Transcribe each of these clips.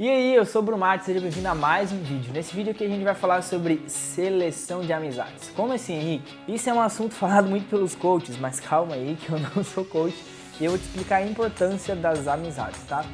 E aí, eu sou o Brumati, seja bem-vindo a mais um vídeo. Nesse vídeo aqui a gente vai falar sobre seleção de amizades. Como assim, Henrique? Isso é um assunto falado muito pelos coaches, mas calma aí que eu não sou coach e eu vou te explicar a importância das amizades, tá?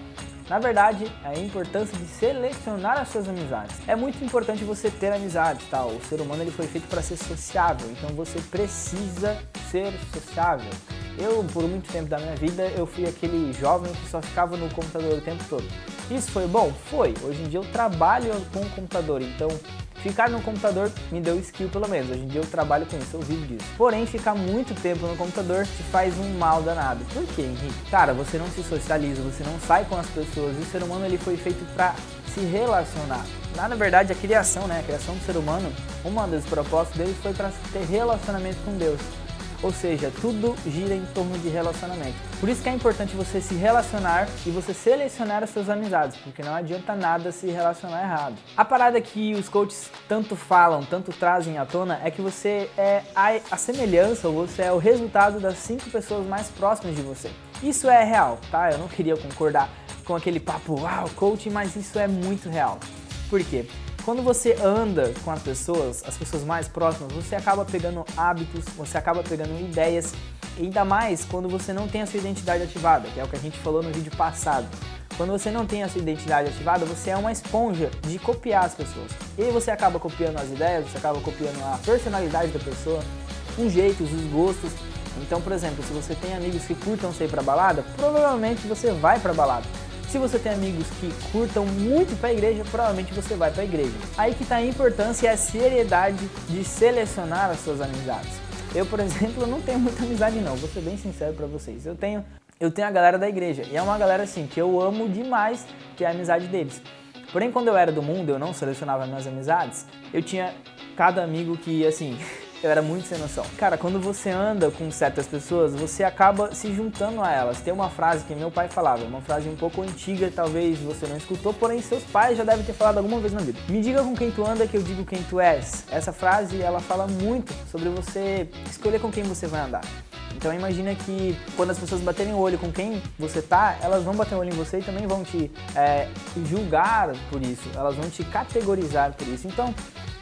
Na verdade, a importância de selecionar as suas amizades. É muito importante você ter amizades, tá? O ser humano ele foi feito para ser sociável, então você precisa ser sociável. Eu, por muito tempo da minha vida, eu fui aquele jovem que só ficava no computador o tempo todo. Isso foi bom? Foi. Hoje em dia eu trabalho com o computador, então ficar no computador me deu skill pelo menos. Hoje em dia eu trabalho com isso, eu vivo disso. Porém, ficar muito tempo no computador te faz um mal danado. Por quê, Henrique? Cara, você não se socializa, você não sai com as pessoas. O ser humano ele foi feito para se relacionar. Na verdade, a criação, né, a criação do ser humano, uma das propostas dele foi para ter relacionamento com Deus. Ou seja, tudo gira em torno de relacionamento. Por isso que é importante você se relacionar e você selecionar as suas amizades, porque não adianta nada se relacionar errado. A parada que os coaches tanto falam, tanto trazem à tona, é que você é a, semelhança, ou você é o resultado das cinco pessoas mais próximas de você. Isso é real, tá? Eu não queria concordar com aquele papo, uau, coaching, mas isso é muito real. Por quê? Quando você anda com as pessoas, as pessoas mais próximas, você acaba pegando hábitos, você acaba pegando ideias, ainda mais quando você não tem a sua identidade ativada, que é o que a gente falou no vídeo passado. Quando você não tem a sua identidade ativada, você é uma esponja de copiar as pessoas. E aí você acaba copiando as ideias, você acaba copiando a personalidade da pessoa, os jeitos, os gostos. Então, por exemplo, se você tem amigos que curtam sair pra balada, provavelmente você vai pra balada. Se você tem amigos que curtam muito para a igreja, provavelmente você vai para a igreja. Aí que está a importância e a seriedade de selecionar as suas amizades. Eu, por exemplo, não tenho muita amizade não, vou ser bem sincero para vocês. Eu tenho, eu tenho a galera da igreja e é uma galera assim que eu amo demais, que é a amizade deles. Porém, quando eu era do mundo, eu não selecionava minhas amizades, eu tinha cada amigo que, assim, eu era muito sem noção. Cara, quando você anda com certas pessoas, você acaba se juntando a elas. Tem uma frase que meu pai falava, uma frase um pouco antiga, talvez você não escutou, porém seus pais já devem ter falado alguma vez na vida. Me diga com quem tu anda que eu digo quem tu és. Essa frase, ela fala muito sobre você escolher com quem você vai andar. Então imagina que quando as pessoas baterem o olho com quem você tá, elas vão bater o olho em você e também vão te é, julgar por isso, elas vão te categorizar por isso. Então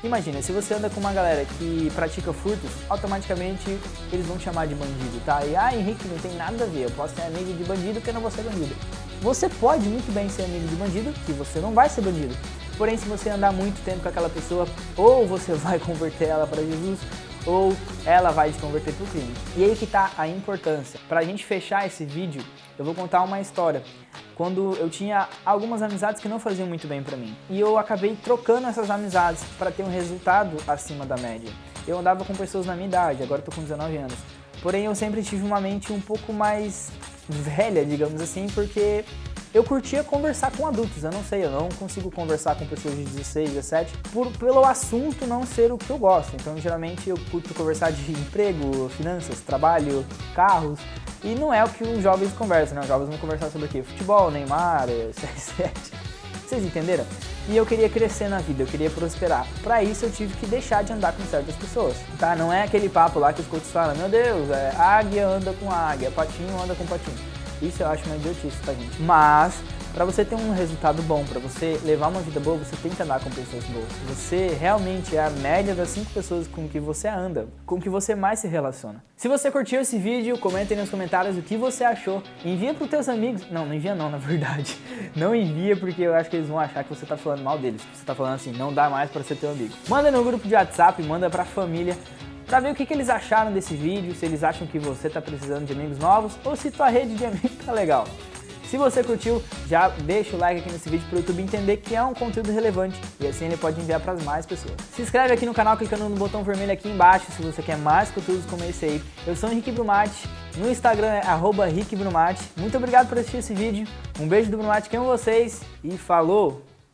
Imagina, se você anda com uma galera que pratica furtos, automaticamente eles vão te chamar de bandido, tá? E, ah, Henrique, não tem nada a ver, eu posso ser amigo de bandido que eu não vou ser bandido. Você pode muito bem ser amigo de bandido, que você não vai ser bandido. Porém, se você andar muito tempo com aquela pessoa, ou você vai converter ela para Jesus, ou ela vai te converter para o crime. E aí que está a importância. Para a gente fechar esse vídeo, eu vou contar uma história. Quando eu tinha algumas amizades que não faziam muito bem para mim. E eu acabei trocando essas amizades para ter um resultado acima da média. Eu andava com pessoas na minha idade, agora estou com 19 anos. Porém, eu sempre tive uma mente um pouco mais velha, digamos assim, porque eu curtia conversar com adultos, eu não sei, eu não consigo conversar com pessoas de 16, 17, por, pelo assunto não ser o que eu gosto. Então, geralmente, eu curto conversar de emprego, finanças, trabalho, carros, e não é o que os jovens conversam, né? Os jovens vão conversar sobre o quê? Futebol, Neymar, CR7. Vocês entenderam? E eu queria crescer na vida, eu queria prosperar. Para isso eu tive que deixar de andar com certas pessoas, tá? Não é aquele papo lá que os coaches falam, meu Deus, é, águia anda com águia, patinho anda com patinho. Isso eu acho uma idiotice, tá gente? Mas, para você ter um resultado bom, para você levar uma vida boa, você tem que andar com pessoas boas. Você realmente é a média das cinco pessoas com que você anda, com que você mais se relaciona. Se você curtiu esse vídeo, comenta aí nos comentários o que você achou. Envia para os teus amigos. Não, não envia não, na verdade. Não envia porque eu acho que eles vão achar que você tá falando mal deles. Você tá falando assim, não dá mais para ser teu amigo. Manda no grupo de WhatsApp, manda pra família para ver o que, que, eles acharam desse vídeo, se eles acham que você está precisando de amigos novos ou se tua rede de amigos tá legal. Se você curtiu, já deixa o like aqui nesse vídeo para o YouTube entender que é um conteúdo relevante e assim ele pode enviar para mais pessoas. Se inscreve aqui no canal clicando no botão vermelho aqui embaixo se você quer mais conteúdos como esse aí. Eu sou o Henrique Brumati, no Instagram é arroba Muito obrigado por assistir esse vídeo, um beijo do Brumati com vocês e falou!